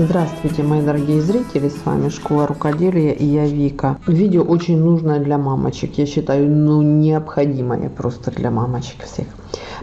Здравствуйте, мои дорогие зрители, с вами Школа Рукоделия и я Вика. Видео очень нужное для мамочек, я считаю, ну необходимое просто для мамочек всех.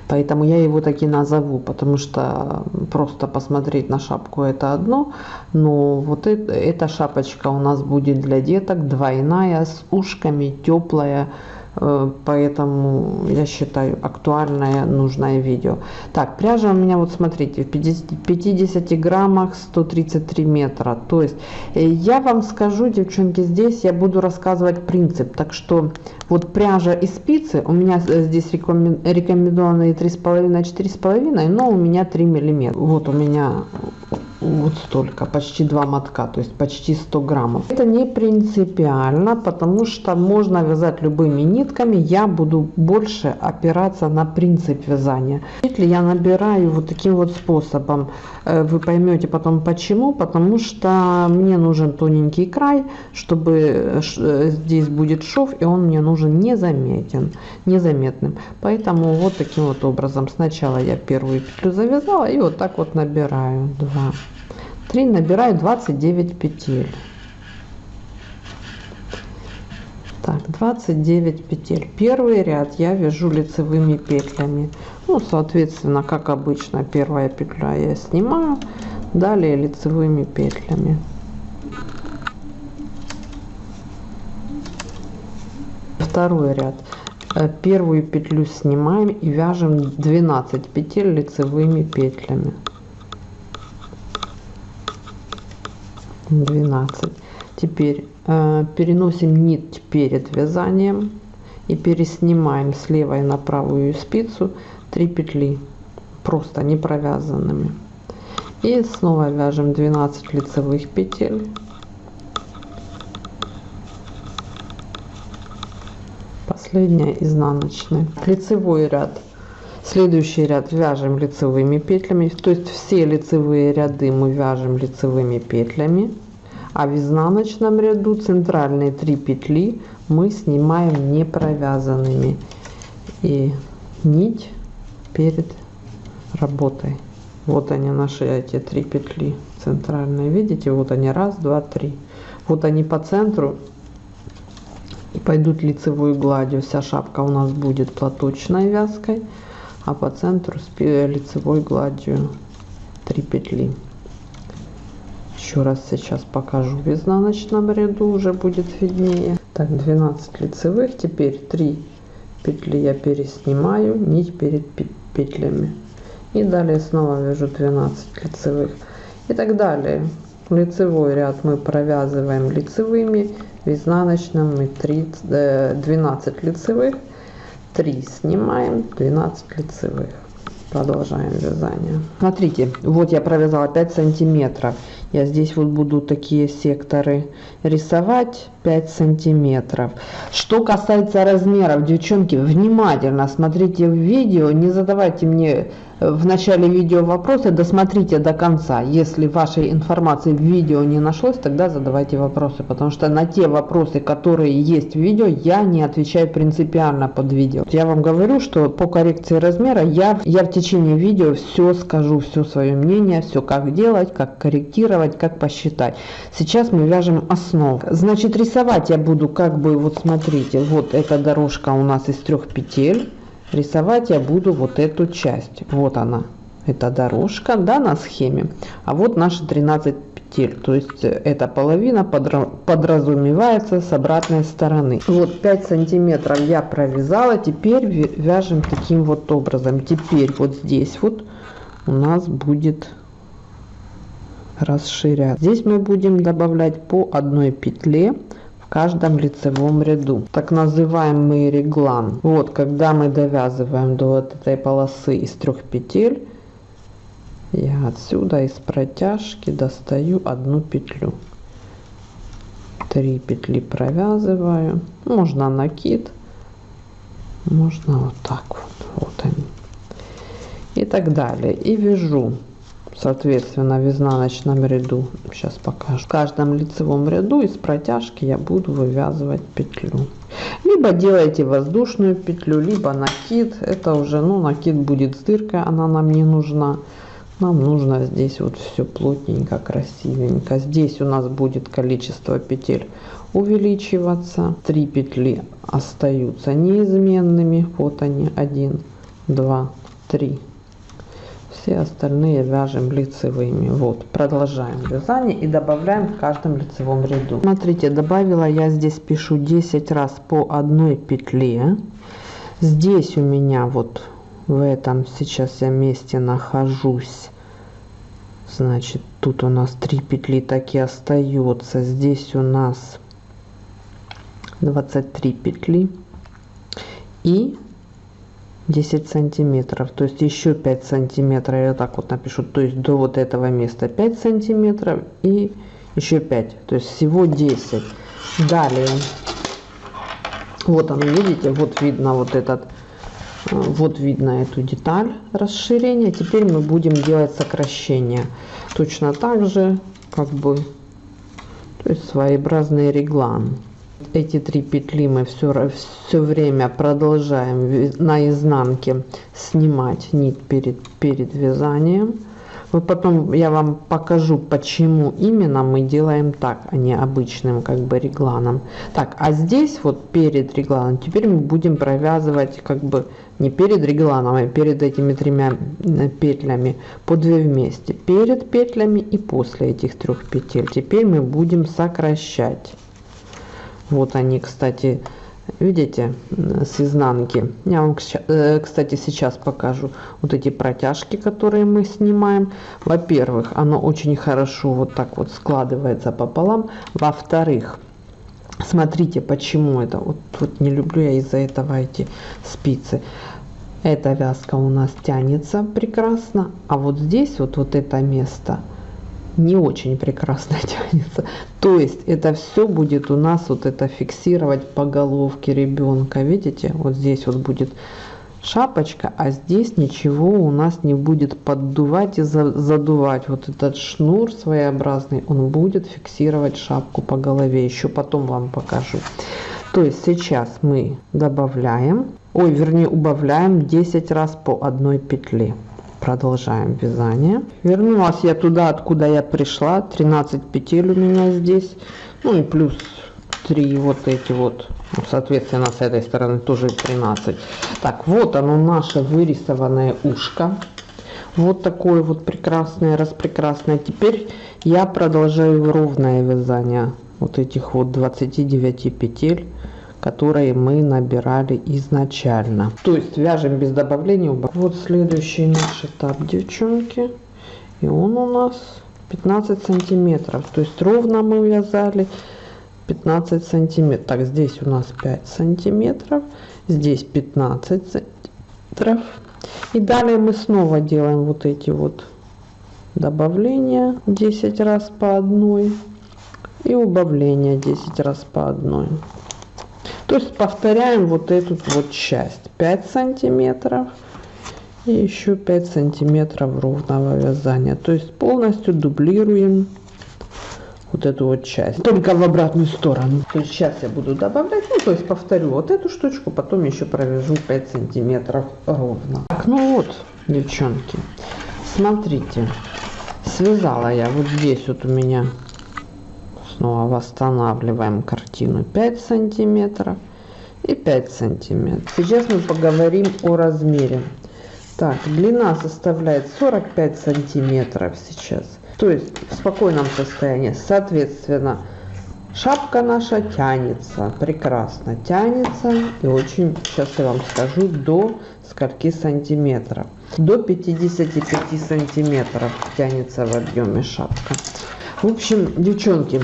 Поэтому я его таки назову, потому что просто посмотреть на шапку это одно, но вот это, эта шапочка у нас будет для деток двойная, с ушками, теплая, поэтому я считаю актуальное нужное видео. Так пряжа у меня вот смотрите в 50, 50 граммах 133 метра. То есть э, я вам скажу девчонки здесь я буду рассказывать принцип. Так что вот пряжа и спицы у меня здесь рекомендованные три с половиной четыре с половиной но у меня 3 миллиметра. Вот у меня вот столько, почти два мотка, то есть почти 100 граммов. Это не принципиально, потому что можно вязать любыми нитками. Я буду больше опираться на принцип вязания. Если я набираю вот таким вот способом, э, вы поймете потом почему, потому что мне нужен тоненький край, чтобы э, э, здесь будет шов, и он мне нужен незаметен, незаметным. Поэтому вот таким вот образом сначала я первую петлю завязала и вот так вот набираю 2 3 набираю 29 петель. Так 29 петель. Первый ряд я вяжу лицевыми петлями. Ну соответственно как обычно первая петля я снимаю далее лицевыми петлями. Второй ряд. Э, первую петлю снимаем и вяжем 12 петель лицевыми петлями 12 теперь э, переносим нить перед вязанием и переснимаем с левой на правую спицу 3 петли просто не провязанными и снова вяжем 12 лицевых петель. Последняя изнаночная. Лицевой ряд следующий ряд вяжем лицевыми петлями. То есть все лицевые ряды мы вяжем лицевыми петлями а в изнаночном ряду центральные 3 петли мы снимаем не провязанными и нить перед работой. Вот они наши эти три петли центральные. Видите вот они. Раз два три. Вот они по центру. И пойдут лицевой гладью. Вся шапка у нас будет платочной вязкой а по центру с лицевой гладью 3 петли. Еще раз сейчас покажу. В изнаночном ряду уже будет виднее. Так 12 лицевых. Теперь 3 петли я переснимаю. Нить перед петлями. И далее снова вяжу 12 лицевых. И так далее. Лицевой ряд мы провязываем лицевыми. В изнаночном мы 30 12 лицевых 3 снимаем 12 лицевых. Продолжаем вязание. Смотрите вот я провязала 5 сантиметров. Я здесь вот буду такие секторы рисовать 5 сантиметров. Что касается размеров девчонки внимательно смотрите в видео не задавайте мне в начале видео вопросы досмотрите до конца. Если вашей информации в видео не нашлось тогда задавайте вопросы потому что на те вопросы которые есть в видео я не отвечаю принципиально под видео. Я вам говорю что по коррекции размера я я в течение видео все скажу все свое мнение все как делать как корректировать как посчитать. Сейчас мы вяжем основу. Значит рисовать я буду как бы вот смотрите вот эта дорожка у нас из трех петель рисовать я буду вот эту часть. Вот она. Эта дорожка да на схеме. А вот наши 13 петель. То есть э, эта половина подразумевается с обратной стороны. Вот 5 сантиметров я провязала. Теперь вяжем таким вот образом. Теперь вот здесь вот у нас будет расширять здесь мы будем добавлять по одной петле каждом лицевом ряду. Так называемый реглан. Вот когда мы довязываем до вот этой полосы из трех петель я отсюда из протяжки достаю одну петлю. Три петли провязываю. Можно накид можно вот так вот. Вот они. И так далее. И вяжу соответственно в изнаночном ряду сейчас покажу. В каждом лицевом ряду из протяжки я буду вывязывать петлю. Либо делайте воздушную петлю либо накид. Это уже ну накид будет с дыркой она нам не нужна. Нам нужно здесь вот все плотненько красивенько. Здесь у нас будет количество петель увеличиваться. 3 петли остаются неизменными. Вот они. 1 2 3 все остальные вяжем лицевыми. Вот продолжаем вязание и добавляем в каждом лицевом ряду. Смотрите добавила я здесь пишу 10 раз по одной петле. Здесь у меня вот в этом сейчас я месте нахожусь. Значит тут у нас 3 петли так и остается. Здесь у нас 23 петли. И 10 сантиметров. То есть еще 5 сантиметров я так вот напишу. То есть до вот этого места 5 сантиметров и еще 5 то есть всего 10 далее. Вот оно видите вот видно вот этот вот видно эту деталь расширения. Теперь мы будем делать сокращение. Точно так же как бы то есть своеобразный реглан эти три петли мы все все время продолжаем на изнанке снимать нить перед перед вязанием. Вот потом я вам покажу почему именно мы делаем так а не обычным как бы регланом. Так а здесь вот перед регланом теперь мы будем провязывать как бы не перед регланом а перед этими тремя петлями по 2 вместе. Перед петлями и после этих трех петель. Теперь мы будем сокращать вот они кстати видите с изнанки. Я вам э, кстати сейчас покажу вот эти протяжки которые мы снимаем. Во первых оно очень хорошо вот так вот складывается пополам. Во вторых смотрите почему это. Вот, вот не люблю я из-за этого эти спицы. Эта вязка у нас тянется прекрасно а вот здесь вот вот это место не очень прекрасно тянется. То есть это все будет у нас вот это фиксировать по головке ребенка. Видите, вот здесь вот будет шапочка, а здесь ничего у нас не будет поддувать и задувать. Вот этот шнур своеобразный, он будет фиксировать шапку по голове. Еще потом вам покажу. То есть сейчас мы добавляем, ой, вернее убавляем 10 раз по одной петле продолжаем вязание. Вернулась я туда откуда я пришла. 13 петель у меня здесь. Ну и плюс 3 вот эти вот. Ну, соответственно с этой стороны тоже 13 так вот оно наше вырисованное ушко. Вот такое вот прекрасное распрекрасное. Теперь я продолжаю ровное вязание вот этих вот 29 петель которые мы набирали изначально. То есть вяжем без добавления. Вот следующий наш этап, девчонки. И он у нас 15 сантиметров. То есть ровно мы вязали 15 сантиметров. Так, здесь у нас 5 сантиметров. Здесь 15 сантиметров. И далее мы снова делаем вот эти вот добавления 10 раз по одной и убавление 10 раз по одной то есть повторяем вот эту вот часть. 5 сантиметров и еще 5 сантиметров ровного вязания. То есть полностью дублируем вот эту вот часть. Только в обратную сторону. То есть сейчас я буду добавлять. Ну то есть повторю вот эту штучку потом еще провяжу 5 сантиметров ровно. Так, ну вот девчонки. Смотрите связала я вот здесь вот у меня. Снова восстанавливаем картину 5 сантиметров и 5 сантиметров. Сейчас мы поговорим о размере. Так длина составляет 45 сантиметров сейчас. То есть в спокойном состоянии. Соответственно шапка наша тянется. Прекрасно тянется. И очень сейчас я вам скажу до скольки сантиметров. До 55 сантиметров тянется в объеме шапка. В общем девчонки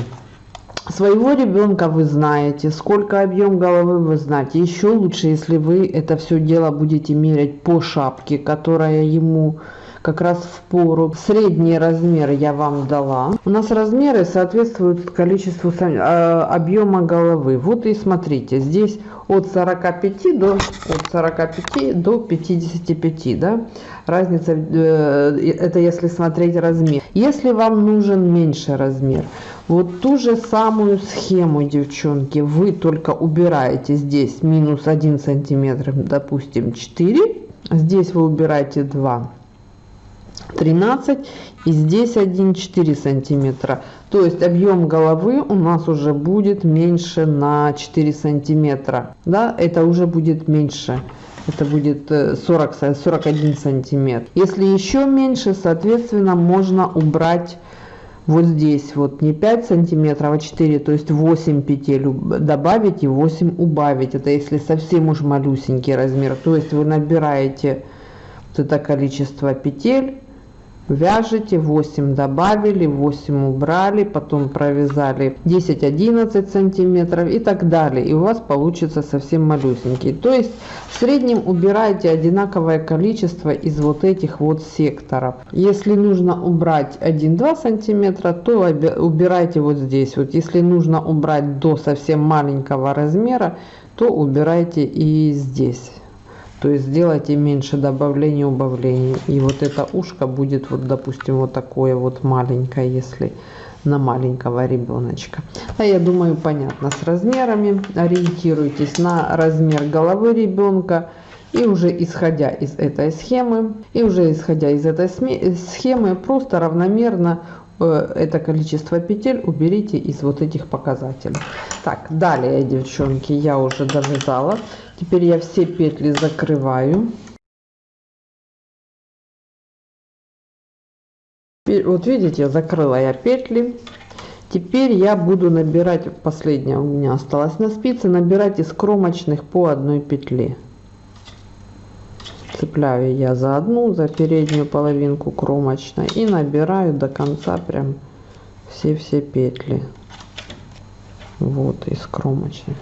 своего ребенка вы знаете, сколько объем головы вы знаете. Еще лучше, если вы это все дело будете мерять по шапке, которая ему как раз в пору. Средний размер я вам дала. У нас размеры соответствуют количеству а, объема головы. Вот и смотрите, здесь от 45 до от 45 до 55, да? Разница э, это если смотреть размер. Если вам нужен меньше размер, вот ту же самую схему, девчонки, вы только убираете здесь минус 1 сантиметр, допустим 4, здесь вы убираете 2 13 и здесь 1 4 сантиметра. То есть объем головы у нас уже будет меньше на 4 сантиметра. Да это уже будет меньше. Это будет 40 41 сантиметр. Если еще меньше соответственно можно убрать вот здесь вот. Не 5 сантиметров а 4 то есть 8 петель добавить и 8 убавить. Это если совсем уж малюсенький размер. То есть вы набираете вот это количество петель вяжете 8 добавили 8 убрали потом провязали 10 11 сантиметров и так далее. И у вас получится совсем малюсенький. То есть в среднем убирайте одинаковое количество из вот этих вот секторов. Если нужно убрать 1-2 сантиметра то убирайте вот здесь вот. Если нужно убрать до совсем маленького размера то убирайте и здесь то есть сделайте меньше добавлений убавлений и вот это ушко будет вот допустим вот такое вот маленькое если на маленького ребеночка. А я думаю понятно с размерами. Ориентируйтесь на размер головы ребенка. И уже исходя из этой схемы и уже исходя из этой схемы просто равномерно это количество петель уберите из вот этих показателей так далее девчонки я уже довязала Теперь я все петли закрываю. Вот видите, закрыла я петли. Теперь я буду набирать, последняя у меня осталась на спице, набирать из кромочных по одной петле. Цепляю я за одну, за переднюю половинку кромочной и набираю до конца прям все-все петли. Вот из кромочных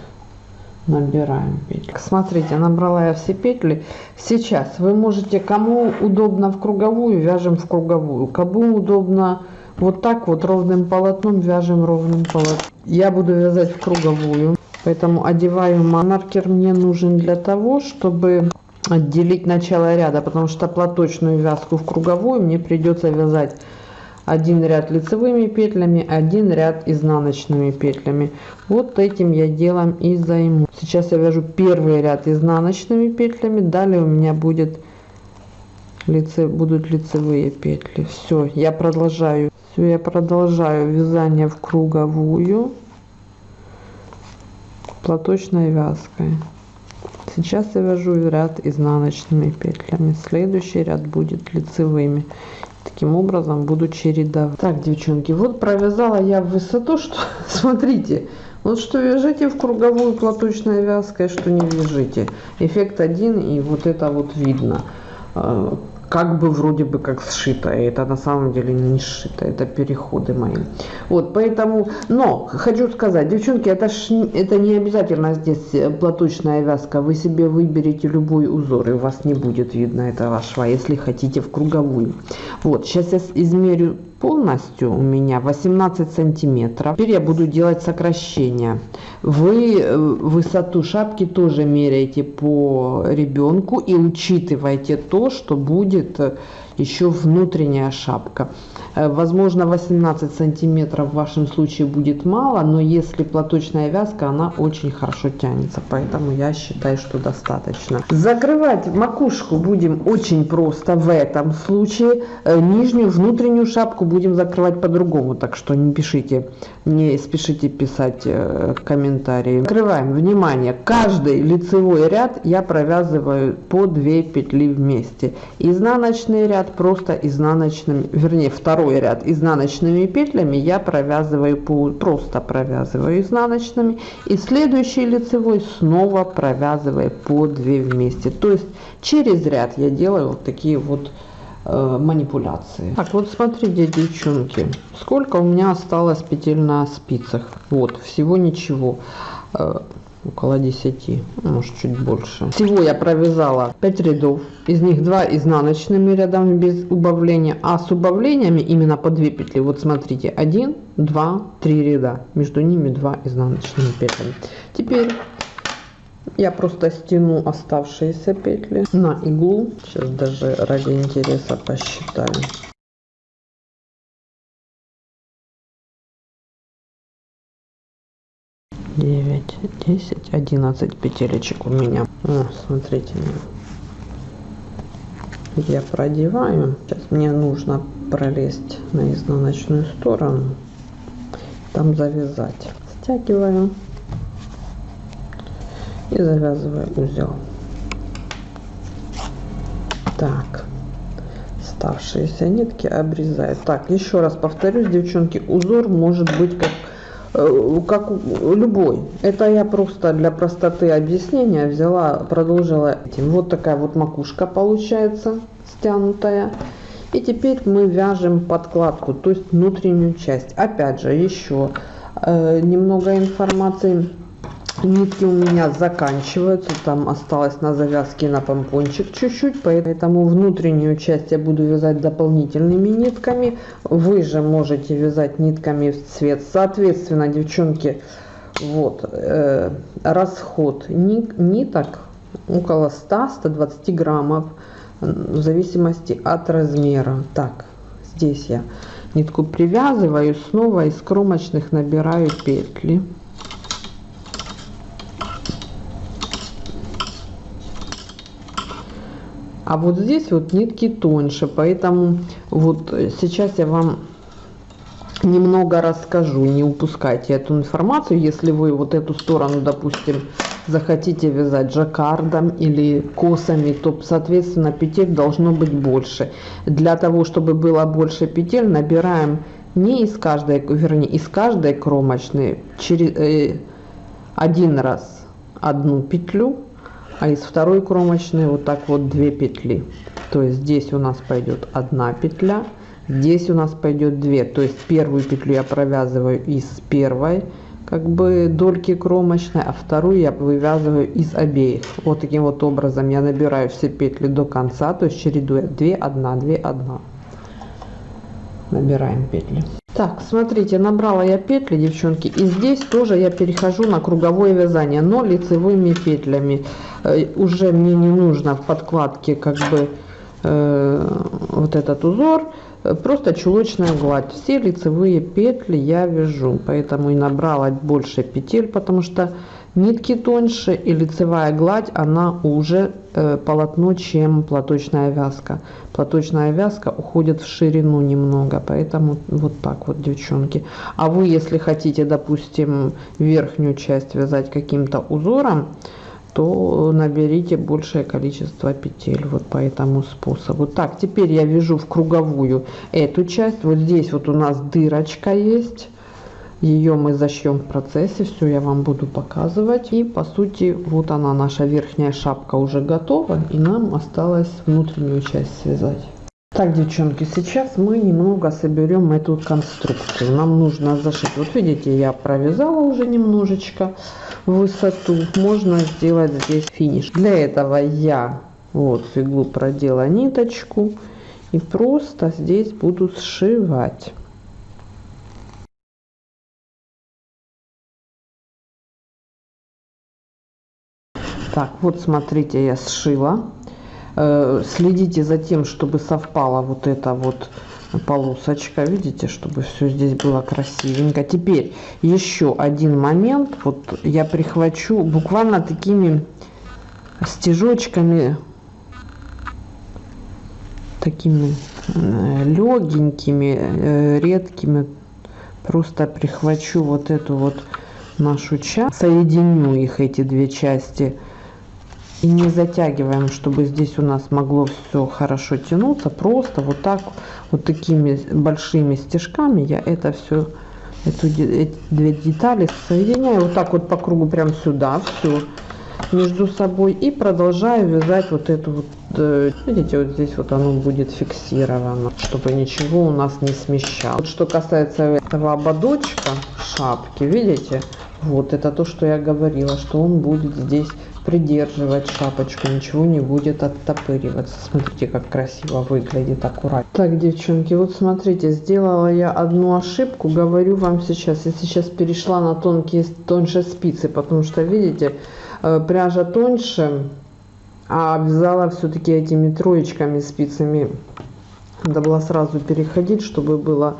набираем петли. Смотрите набрала я все петли. Сейчас вы можете кому удобно в круговую вяжем в круговую. Кому удобно вот так вот ровным полотном вяжем ровным полотном. Я буду вязать в круговую поэтому одеваю маркер мне нужен для того чтобы отделить начало ряда потому что платочную вязку в круговую мне придется вязать один ряд лицевыми петлями один ряд изнаночными петлями. Вот этим я делом и займу. Сейчас я вяжу первый ряд изнаночными петлями далее у меня будет лице будут лицевые петли. Все я продолжаю. Все я продолжаю вязание в круговую платочной вязкой сейчас я вяжу ряд изнаночными петлями. Следующий ряд будет лицевыми. Таким образом буду чередовать. Так девчонки вот провязала я в высоту что смотрите вот что вяжите в круговую платочной вязкой что не вяжите. Эффект один и вот это вот видно. А, как бы вроде бы как сшито это на самом деле не сшито это переходы мои. Вот поэтому но хочу сказать девчонки это ж это не обязательно здесь э, платочная вязка. Вы себе выберите любой узор и у вас не будет видно этого шва если хотите в круговую. Вот сейчас я измерю полностью у меня 18 сантиметров. Теперь я буду делать сокращение вы э, высоту шапки тоже меряете по ребенку и учитывайте то что будет э, еще внутренняя шапка возможно 18 сантиметров в вашем случае будет мало но если платочная вязка она очень хорошо тянется поэтому я считаю что достаточно. Закрывать макушку будем очень просто в этом случае. Э, нижнюю внутреннюю шапку будем закрывать по-другому так что не пишите не спешите писать э, комментарии. Закрываем внимание! Каждый лицевой ряд я провязываю по 2 петли вместе. Изнаночный ряд просто изнаночным вернее второй второй ряд изнаночными петлями я провязываю просто провязываю изнаночными и следующий лицевой снова провязываю по 2 вместе. То есть через ряд я делаю вот такие вот э, манипуляции. Так вот смотрите девчонки сколько у меня осталось петель на спицах? Вот всего ничего. Э, около 10 может чуть больше. Всего я провязала 5 рядов. Из них 2 изнаночными рядами без убавления. А с убавлениями именно по 2 петли. Вот смотрите 1 2 3 ряда. Между ними 2 изнаночными петлями теперь я просто стяну оставшиеся петли на иглу. Сейчас даже ради интереса посчитаю 9 10 11 петелечек у меня О, смотрите я продеваю. Сейчас мне нужно пролезть на изнаночную сторону, там завязать. Стягиваю и завязываю узел. Так, оставшиеся нитки обрезаю. Так, еще раз повторюсь, девчонки, узор может быть как как любой. Это я просто для простоты объяснения взяла, продолжила этим. Вот такая вот макушка получается стянутая. И теперь мы вяжем подкладку, то есть внутреннюю часть. Опять же, еще э, немного информации Нитки у меня заканчиваются, там осталось на завязке на помпончик чуть-чуть, поэтому внутреннюю часть я буду вязать дополнительными нитками. Вы же можете вязать нитками в цвет. Соответственно, девчонки, вот, э, расход нит, ниток около 100-120 граммов, в зависимости от размера. Так, здесь я нитку привязываю, снова из кромочных набираю петли. А вот здесь вот нитки тоньше, поэтому вот сейчас я вам немного расскажу, не упускайте эту информацию, если вы вот эту сторону, допустим, захотите вязать жаккардом или косами, то, соответственно, петель должно быть больше. Для того, чтобы было больше петель, набираем не из каждой, вернее, из каждой кромочной через, э, один раз одну петлю, а из второй кромочной вот так вот две петли. То есть здесь у нас пойдет одна петля здесь у нас пойдет две. То есть первую петлю я провязываю из первой как бы дольки кромочной а вторую я вывязываю из обеих. Вот таким вот образом я набираю все петли до конца то есть чередуя 2 1 2 1 набираем петли так смотрите набрала я петли девчонки и здесь тоже я перехожу на круговое вязание но лицевыми петлями. Э, уже мне не нужно в подкладке как бы э, вот этот узор просто чулочная гладь. Все лицевые петли я вяжу поэтому и набрала больше петель потому что нитки тоньше и лицевая гладь она уже э, полотно чем платочная вязка. Платочная вязка уходит в ширину немного поэтому вот так вот девчонки. А вы если хотите допустим верхнюю часть вязать каким-то узором то наберите большее количество петель вот по этому способу. Так теперь я вяжу в круговую эту часть. Вот здесь вот у нас дырочка есть ее мы зашьем в процессе все я вам буду показывать. И по сути вот она наша верхняя шапка уже готова и нам осталось внутреннюю часть связать. Так девчонки сейчас мы немного соберем эту конструкцию. Нам нужно зашить. Вот видите я провязала уже немножечко высоту. Можно сделать здесь финиш. Для этого я вот в иглу продела ниточку и просто здесь буду сшивать так вот смотрите я сшила. Э, следите за тем чтобы совпала вот эта вот полосочка. Видите чтобы все здесь было красивенько. Теперь еще один момент. Вот я прихвачу буквально такими стежочками такими э, легенькими э, редкими. Просто прихвачу вот эту вот нашу часть соединю их эти две части не затягиваем чтобы здесь у нас могло все хорошо тянуться. Просто вот так вот такими большими стежками я это все эту эти две детали соединяю. Вот так вот по кругу прям сюда все между собой. И продолжаю вязать вот эту вот э, видите вот здесь вот оно будет фиксировано чтобы ничего у нас не смещало. Вот что касается этого ободочка шапки видите? Вот это то что я говорила что он будет здесь придерживать шапочку, ничего не будет оттопыриваться. Смотрите, как красиво выглядит, аккуратно. Так, девчонки, вот смотрите, сделала я одну ошибку, говорю вам сейчас. Я сейчас перешла на тонкие, тоньше спицы, потому что, видите, э, пряжа тоньше, а обвязала все-таки этими троечками спицами. Надо было сразу переходить, чтобы было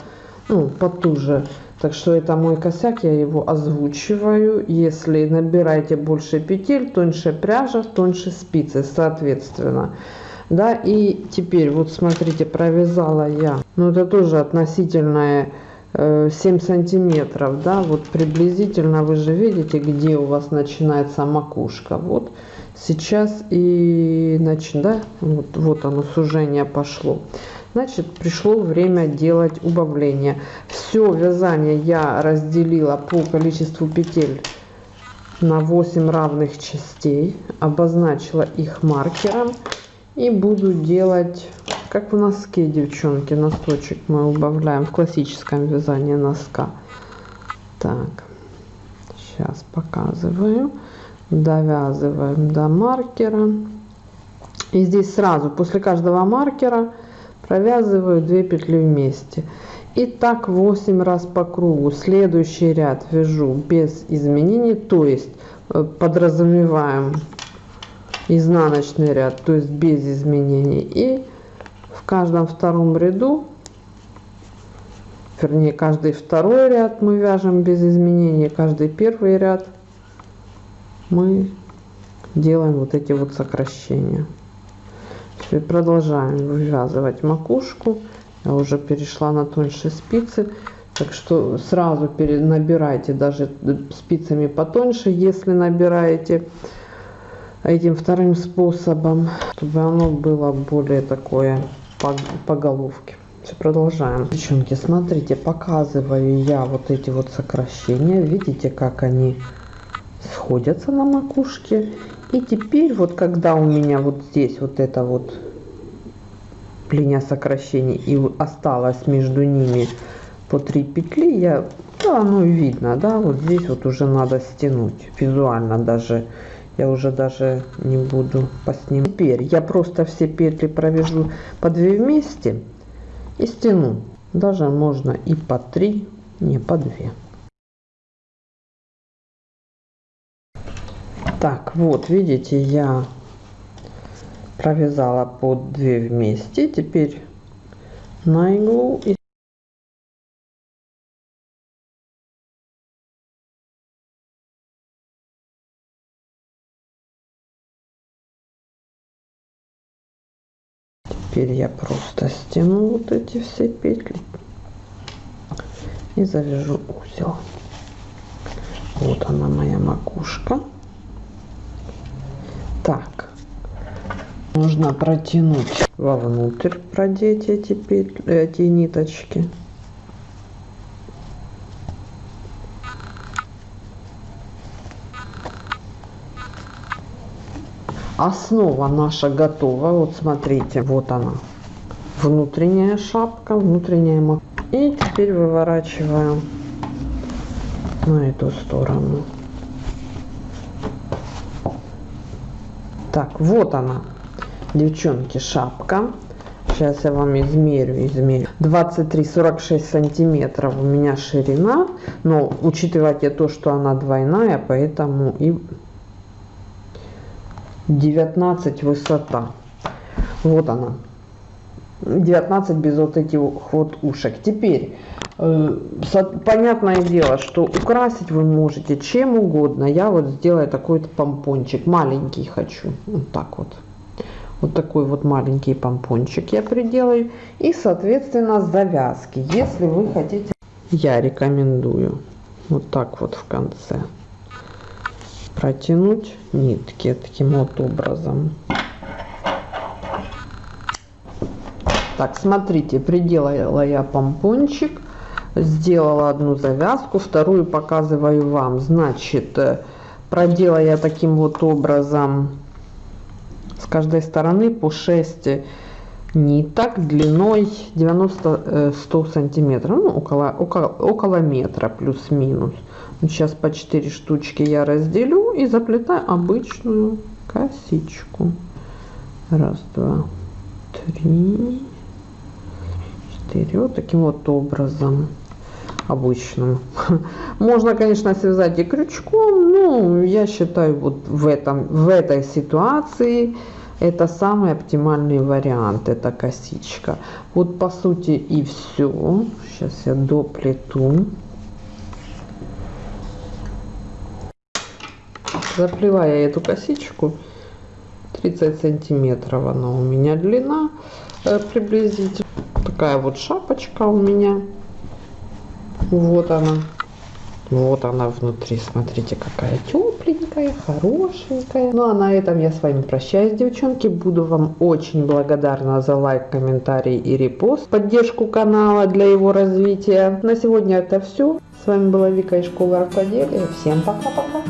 ну, потуже. Так что это мой косяк, я его озвучиваю. Если набираете больше петель, тоньше пряжа, тоньше спицы, соответственно. Да, и теперь вот смотрите, провязала я. Ну это тоже относительное 7 э, сантиметров, да, вот приблизительно вы же видите, где у вас начинается макушка. Вот сейчас и нач... да, вот, вот оно сужение пошло. Значит, пришло время делать убавление. Все вязание я разделила по количеству петель на 8 равных частей, обозначила их маркером и буду делать, как в носке, девчонки, носочек мы убавляем в классическом вязании носка. Так, сейчас показываю. Довязываем до маркера. И здесь сразу после каждого маркера провязываю 2 петли вместе. И так 8 раз по кругу. Следующий ряд вяжу без изменений, то есть э, подразумеваем изнаночный ряд, то есть без изменений. И в каждом втором ряду, вернее, каждый второй ряд мы вяжем без изменений, каждый первый ряд мы делаем вот эти вот сокращения. И продолжаем вывязывать макушку. Я уже перешла на тоньше спицы. Так что сразу набирайте даже спицами потоньше, если набираете этим вторым способом, чтобы оно было более такое по, по головке. Все, продолжаем. Девчонки, смотрите, показываю я вот эти вот сокращения. Видите, как они сходятся на макушке. И теперь вот когда у меня вот здесь вот это вот линия сокращений и осталось между ними по 3 петли, я, да, ну видно, да, вот здесь вот уже надо стянуть визуально даже я уже даже не буду по ним. Теперь я просто все петли провяжу по 2 вместе и стяну. Даже можно и по 3, не по 2. Так, вот, видите, я провязала по 2 вместе. Теперь на иглу и теперь я просто стяну вот эти все петли и завяжу узел вот она моя макушка так нужно протянуть вовнутрь продеть эти петли эти ниточки. Основа наша готова. Вот смотрите вот она. Внутренняя шапка внутренняя мак и теперь выворачиваем на эту сторону так вот она девчонки шапка сейчас я вам измерю измерю 23 46 сантиметров у меня ширина но учитывайте то что она двойная поэтому и 19 высота. Вот она. 19 без вот этих вот ушек. Теперь, понятное дело, что украсить вы можете чем угодно. Я вот сделаю такой помпончик. Маленький хочу. Вот так вот. Вот такой вот маленький помпончик я приделаю. И, соответственно, завязки. Если вы хотите, я рекомендую вот так вот в конце протянуть нитки таким вот образом. Так, смотрите, приделала я помпончик, сделала одну завязку, вторую показываю вам. Значит, э, проделала я таким вот образом с каждой стороны по 6 ниток длиной 90-100 э, сантиметров, ну, около, около, около метра плюс-минус. Сейчас по 4 штучки я разделю и заплетаю обычную косичку. Раз, два, три, четыре. Вот таким вот образом обычным. Можно, конечно, связать и крючком, но я считаю, вот в, этом, в этой ситуации это самый оптимальный вариант, это косичка. Вот по сути и все. Сейчас я доплету. Заплевая эту косичку, 30 сантиметров она у меня длина э, приблизительно. Такая вот шапочка у меня. Вот она. Вот она внутри, смотрите, какая тепленькая, хорошенькая. Ну а на этом я с вами прощаюсь, девчонки. Буду вам очень благодарна за лайк, комментарий и репост, поддержку канала для его развития. На сегодня это все. С вами была Вика из школы рукоделия. Всем пока-пока.